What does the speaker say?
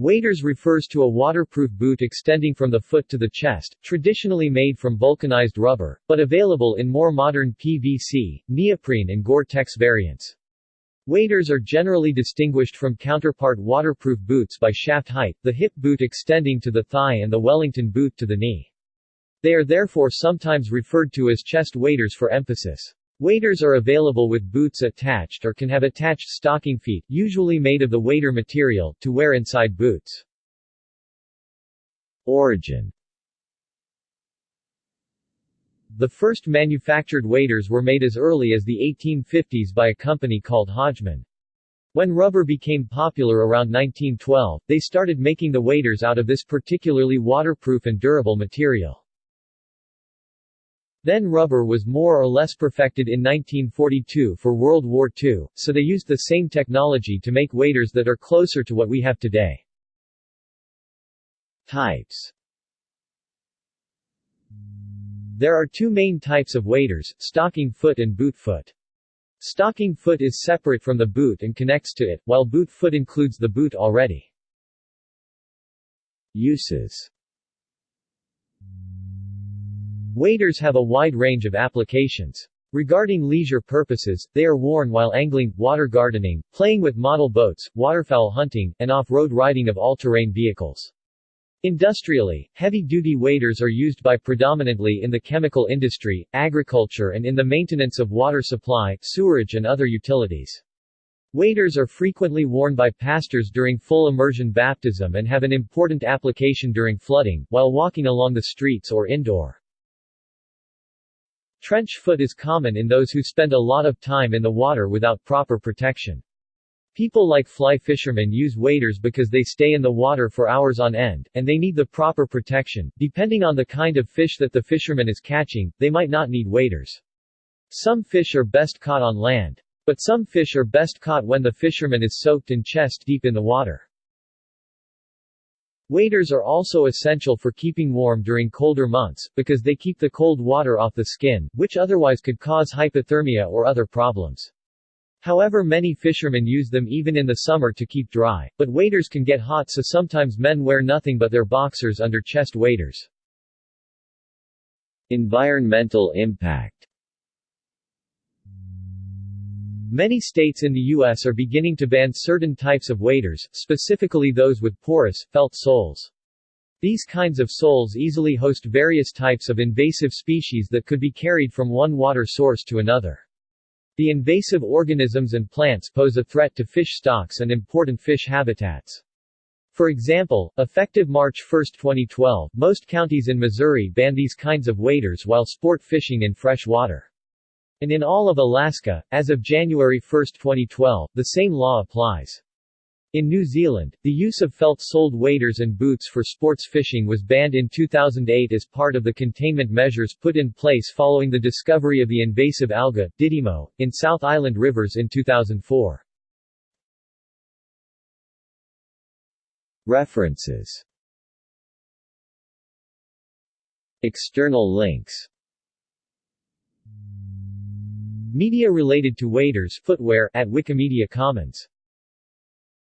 Waders refers to a waterproof boot extending from the foot to the chest, traditionally made from vulcanized rubber, but available in more modern PVC, neoprene and Gore-Tex variants. Waders are generally distinguished from counterpart waterproof boots by shaft height, the hip boot extending to the thigh and the Wellington boot to the knee. They are therefore sometimes referred to as chest waders for emphasis. Waders are available with boots attached or can have attached stocking feet, usually made of the wader material, to wear inside boots. Origin The first manufactured waders were made as early as the 1850s by a company called Hodgman. When rubber became popular around 1912, they started making the waders out of this particularly waterproof and durable material. Then rubber was more or less perfected in 1942 for World War II, so they used the same technology to make waders that are closer to what we have today. Types There are two main types of waders, stocking foot and boot foot. Stocking foot is separate from the boot and connects to it, while boot foot includes the boot already. Uses Waders have a wide range of applications. Regarding leisure purposes, they are worn while angling, water gardening, playing with model boats, waterfowl hunting, and off-road riding of all-terrain vehicles. Industrially, heavy-duty waders are used by predominantly in the chemical industry, agriculture and in the maintenance of water supply, sewerage and other utilities. Waders are frequently worn by pastors during full immersion baptism and have an important application during flooding, while walking along the streets or indoor. Trench foot is common in those who spend a lot of time in the water without proper protection. People like fly fishermen use waders because they stay in the water for hours on end, and they need the proper protection. Depending on the kind of fish that the fisherman is catching, they might not need waders. Some fish are best caught on land. But some fish are best caught when the fisherman is soaked and chest deep in the water. Waders are also essential for keeping warm during colder months, because they keep the cold water off the skin, which otherwise could cause hypothermia or other problems. However many fishermen use them even in the summer to keep dry, but waders can get hot so sometimes men wear nothing but their boxers under chest waders. Environmental impact Many states in the U.S. are beginning to ban certain types of waders, specifically those with porous, felt soles. These kinds of soles easily host various types of invasive species that could be carried from one water source to another. The invasive organisms and plants pose a threat to fish stocks and important fish habitats. For example, effective March 1, 2012, most counties in Missouri ban these kinds of waders while sport fishing in fresh water. And in all of Alaska, as of January 1, 2012, the same law applies. In New Zealand, the use of felt-soled waders and boots for sports fishing was banned in 2008 as part of the containment measures put in place following the discovery of the invasive alga, Didymo, in South Island rivers in 2004. References External links Media related to waders footwear at Wikimedia Commons